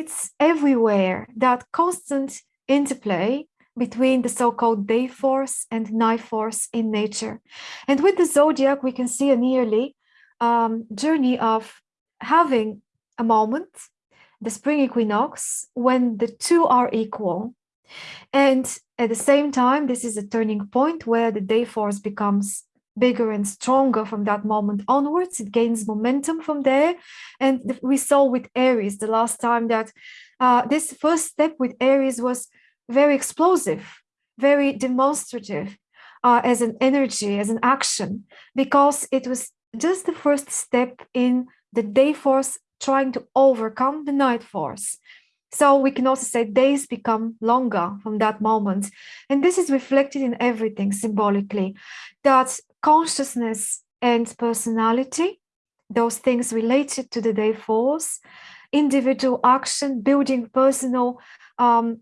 it's everywhere, that constant interplay between the so-called day force and night force in nature. And with the zodiac, we can see a nearly um, journey of having a moment, the spring equinox, when the two are equal. And at the same time, this is a turning point where the day force becomes bigger and stronger from that moment onwards. It gains momentum from there. And we saw with Aries the last time that uh, this first step with Aries was very explosive, very demonstrative uh, as an energy, as an action, because it was just the first step in the day force trying to overcome the night force. So we can also say days become longer from that moment. And this is reflected in everything symbolically, that consciousness and personality, those things related to the day force, individual action, building personal um,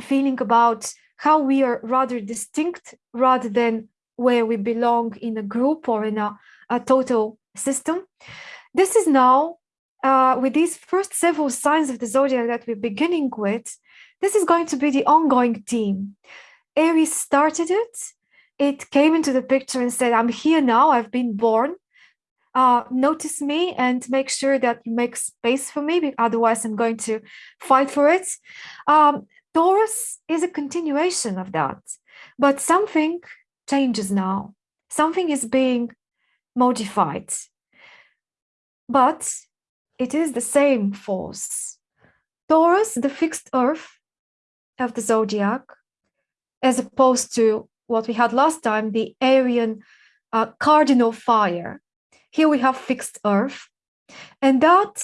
feeling about how we are rather distinct rather than where we belong in a group or in a, a total system. This is now, uh, with these first several signs of the zodiac that we're beginning with, this is going to be the ongoing theme. Aries started it. It came into the picture and said, I'm here now, I've been born. Uh, notice me and make sure that you make space for me, otherwise I'm going to fight for it. Um, Taurus is a continuation of that, but something changes now. Something is being modified, but it is the same force. Taurus, the fixed earth of the zodiac, as opposed to what we had last time, the Arian uh, cardinal fire. Here we have fixed earth, and that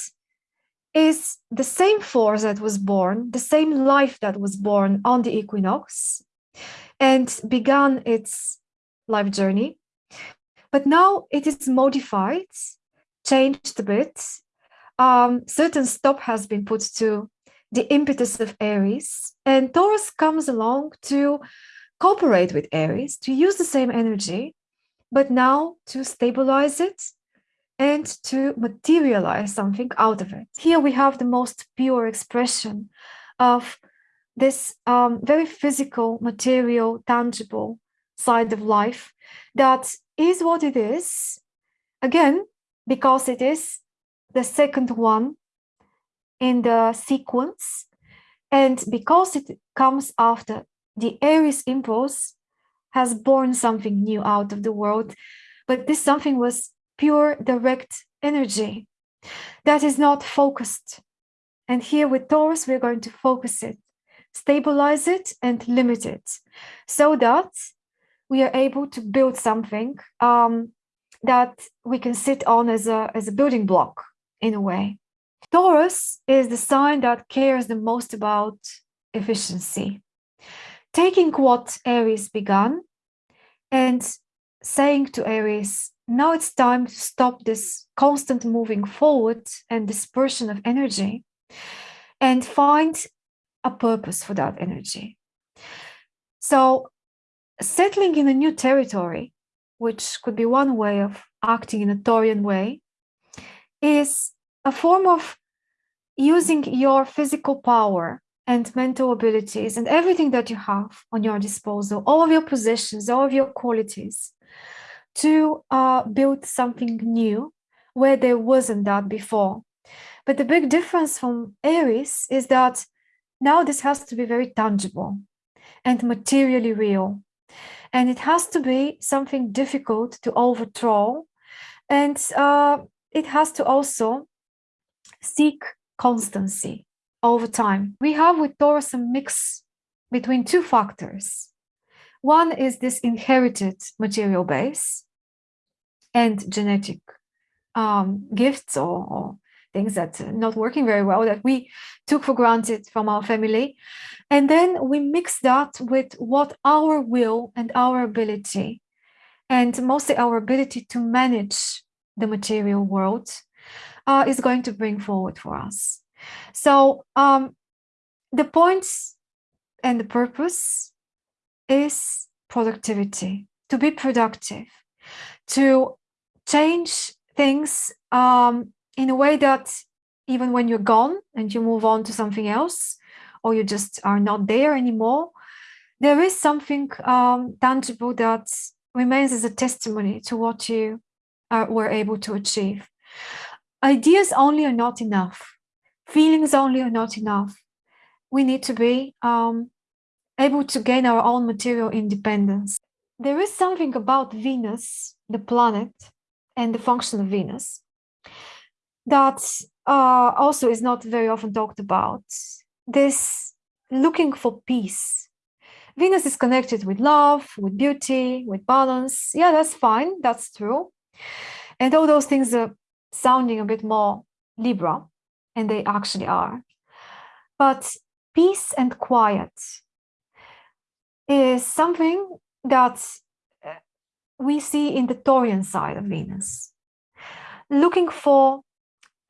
is the same force that was born, the same life that was born on the equinox and began its life journey. But now it is modified, changed a bit. Um, certain stop has been put to the impetus of Aries, and Taurus comes along to cooperate with Aries, to use the same energy, but now to stabilize it and to materialize something out of it. Here we have the most pure expression of this um, very physical, material, tangible side of life that is what it is, again, because it is the second one in the sequence, and because it comes after the Aries impulse has born something new out of the world, but this something was pure direct energy that is not focused. And here with Taurus, we're going to focus it, stabilize it, and limit it so that we are able to build something um, that we can sit on as a, as a building block in a way. Taurus is the sign that cares the most about efficiency. Taking what Aries began and saying to Aries, now it's time to stop this constant moving forward and dispersion of energy and find a purpose for that energy. So settling in a new territory, which could be one way of acting in a Taurian way, is a form of using your physical power and mental abilities and everything that you have on your disposal, all of your possessions, all of your qualities, to uh, build something new where there wasn't that before. But the big difference from Aries is that now this has to be very tangible and materially real. And it has to be something difficult to overthrow. And uh, it has to also seek constancy over time. We have with Taurus a mix between two factors. One is this inherited material base, and genetic um, gifts or, or, things that are not working very well that we took for granted from our family. And then we mix that with what our will and our ability, and mostly our ability to manage the material world, uh, is going to bring forward for us. So um, the points and the purpose is productivity, to be productive, to change things um, in a way that even when you're gone and you move on to something else, or you just are not there anymore, there is something um, tangible that remains as a testimony to what you are, were able to achieve. Ideas only are not enough. Feelings only are not enough. We need to be um, able to gain our own material independence. There is something about Venus, the planet, and the function of Venus that uh, also is not very often talked about. This looking for peace. Venus is connected with love, with beauty, with balance. Yeah, that's fine. That's true. And all those things are sounding a bit more Libra, and they actually are. But peace and quiet is something that uh, we see in the Taurian side of Venus. Looking for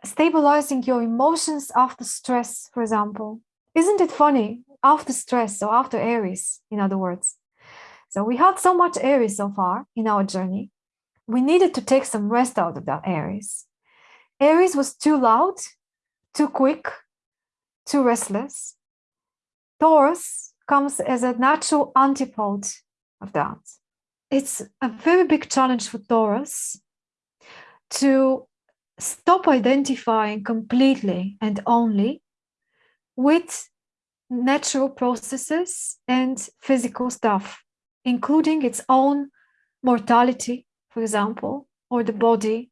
stabilizing your emotions after stress, for example. Isn't it funny? After stress, or after Aries, in other words. So we had so much Aries so far in our journey. We needed to take some rest out of that Aries. Aries was too loud, too quick, too restless. Taurus comes as a natural antipode of that. It's a very big challenge for Taurus to stop identifying completely and only with natural processes and physical stuff, including its own mortality, for example, or the body,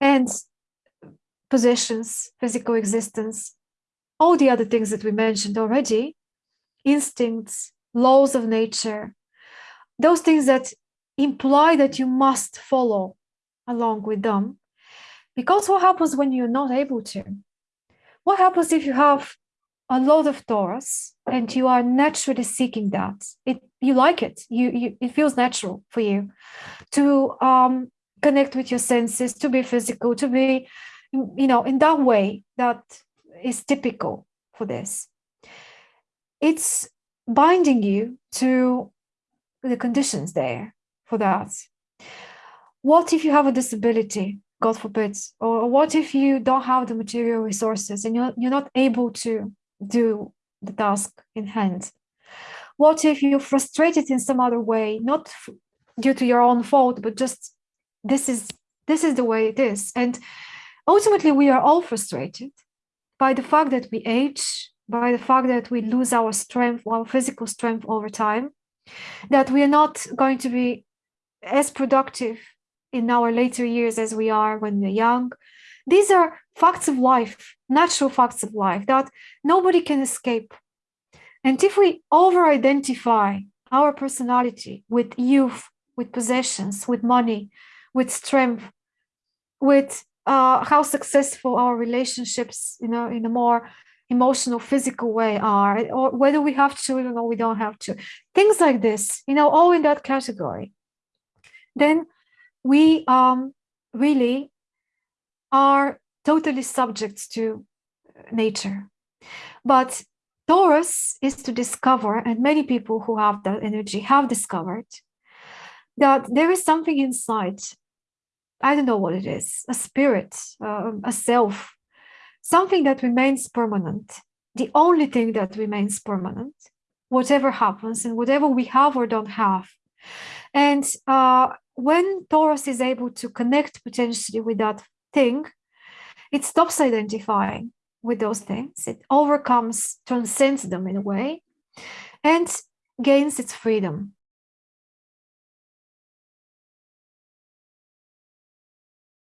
and possessions, physical existence, all the other things that we mentioned already, instincts, laws of nature, those things that imply that you must follow along with them because what happens when you're not able to? What happens if you have a lot of Taurus and you are naturally seeking that? It you like it. You, you it feels natural for you to um, connect with your senses, to be physical, to be, you know, in that way that is typical for this. It's binding you to the conditions there for that. What if you have a disability? God forbid, or what if you don't have the material resources and you're, you're not able to do the task in hand? What if you're frustrated in some other way, not due to your own fault, but just this is this is the way it is. And ultimately, we are all frustrated by the fact that we age, by the fact that we lose our strength, our physical strength over time, that we are not going to be as productive in our later years as we are when we're young. These are facts of life, natural facts of life that nobody can escape. And if we over identify our personality with youth, with possessions, with money, with strength, with uh, how successful our relationships, you know, in a more emotional, physical way are, or whether we have children or we don't have to, things like this, you know, all in that category, then we um, really are totally subject to nature. But Taurus is to discover, and many people who have that energy have discovered that there is something inside. I don't know what it is a spirit, uh, a self, something that remains permanent. The only thing that remains permanent, whatever happens and whatever we have or don't have. And uh, when Taurus is able to connect potentially with that thing, it stops identifying with those things. It overcomes, transcends them in a way, and gains its freedom.